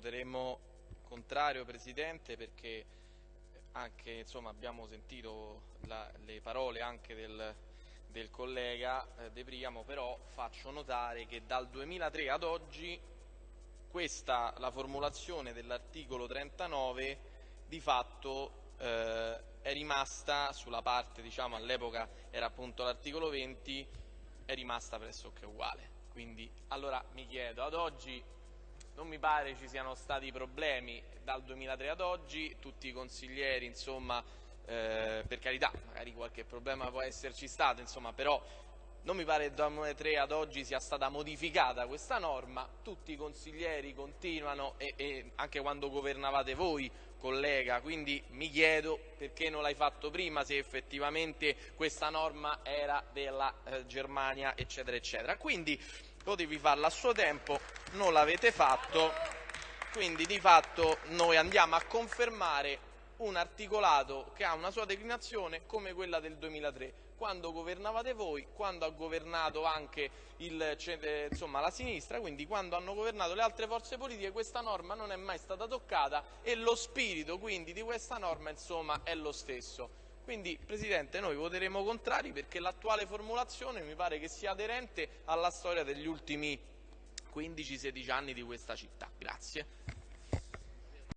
voteremo contrario Presidente perché anche, insomma, abbiamo sentito la, le parole anche del, del collega eh, De Priamo, però faccio notare che dal 2003 ad oggi questa, la formulazione dell'articolo 39 di fatto eh, è rimasta sulla parte, diciamo all'epoca era appunto l'articolo 20, è rimasta pressoché uguale. Quindi allora mi chiedo, ad oggi non mi pare ci siano stati problemi dal 2003 ad oggi, tutti i consiglieri, insomma, eh, per carità, magari qualche problema può esserci stato, insomma, però non mi pare che dal 2003 ad oggi sia stata modificata questa norma, tutti i consiglieri continuano e, e anche quando governavate voi, collega, quindi mi chiedo perché non l'hai fatto prima, se effettivamente questa norma era della eh, Germania, eccetera, eccetera. Quindi potevi farla a suo tempo, non l'avete fatto, quindi di fatto noi andiamo a confermare un articolato che ha una sua declinazione come quella del 2003, quando governavate voi, quando ha governato anche il, eh, insomma, la sinistra, quindi quando hanno governato le altre forze politiche questa norma non è mai stata toccata e lo spirito quindi di questa norma insomma, è lo stesso. Quindi Presidente noi voteremo contrari perché l'attuale formulazione mi pare che sia aderente alla storia degli ultimi 15-16 anni di questa città. Grazie.